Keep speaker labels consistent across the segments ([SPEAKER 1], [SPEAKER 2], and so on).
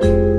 [SPEAKER 1] Thank you.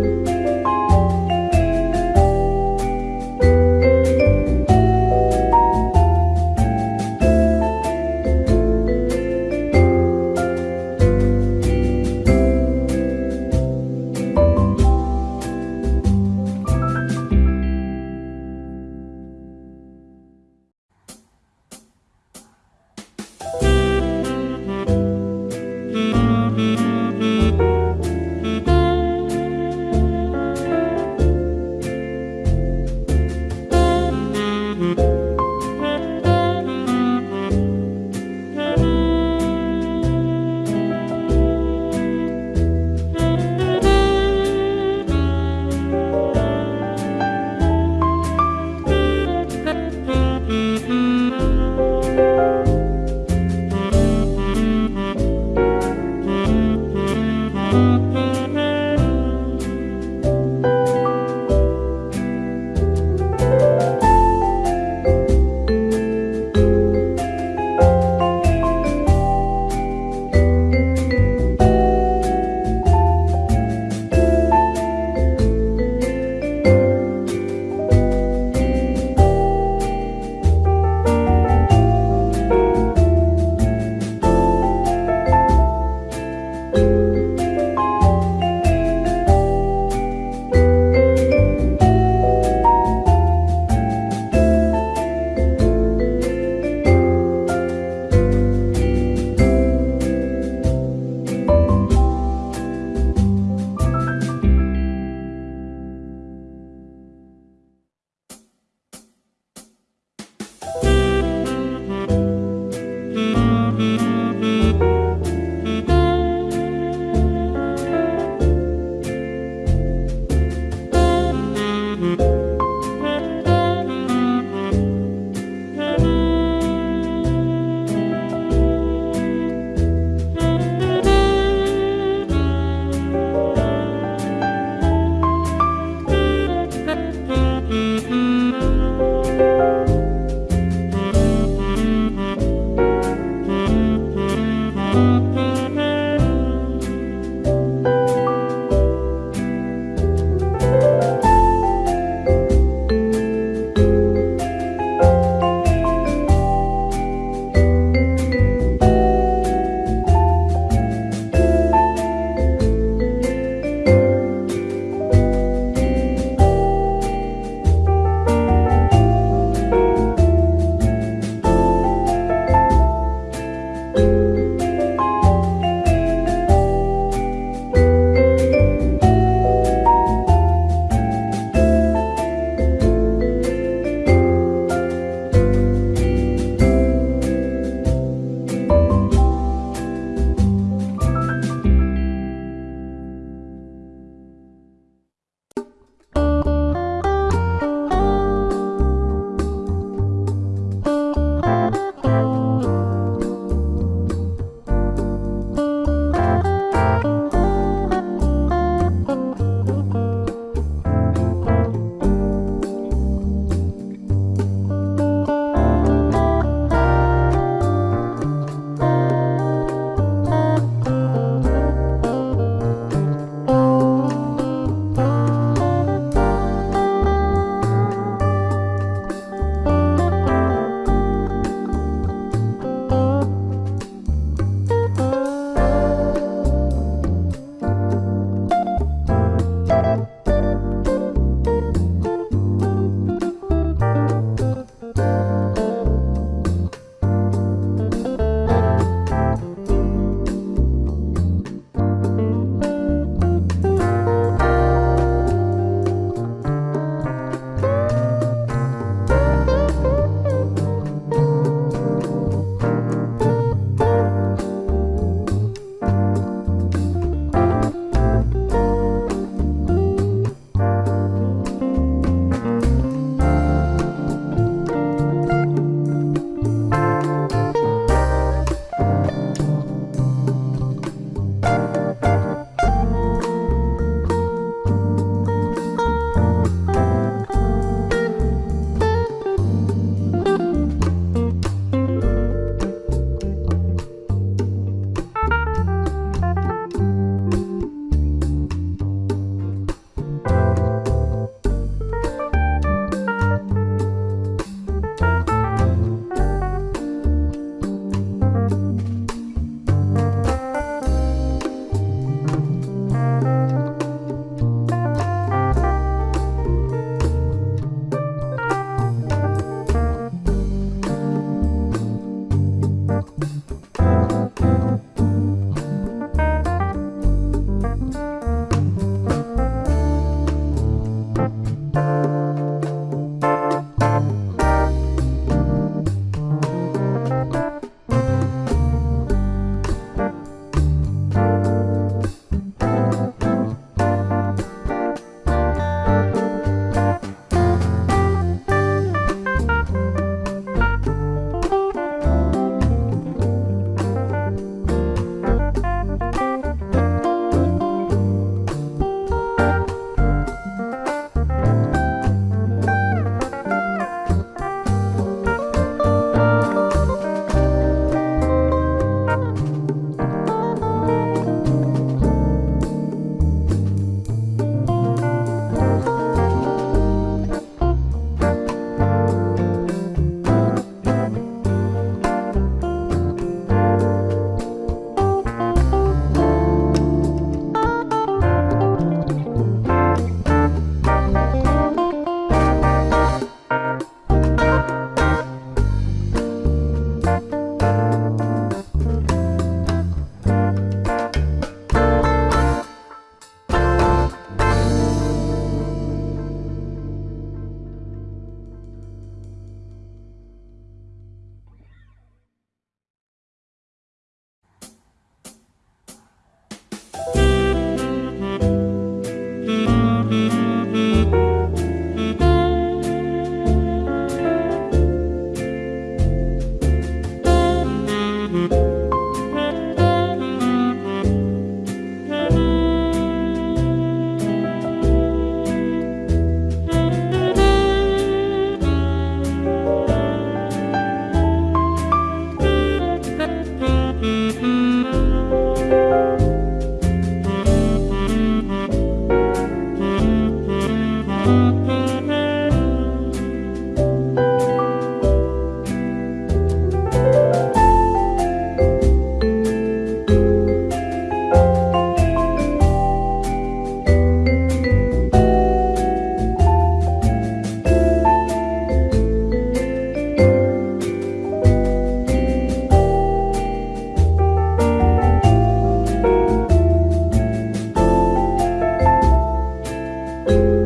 [SPEAKER 1] you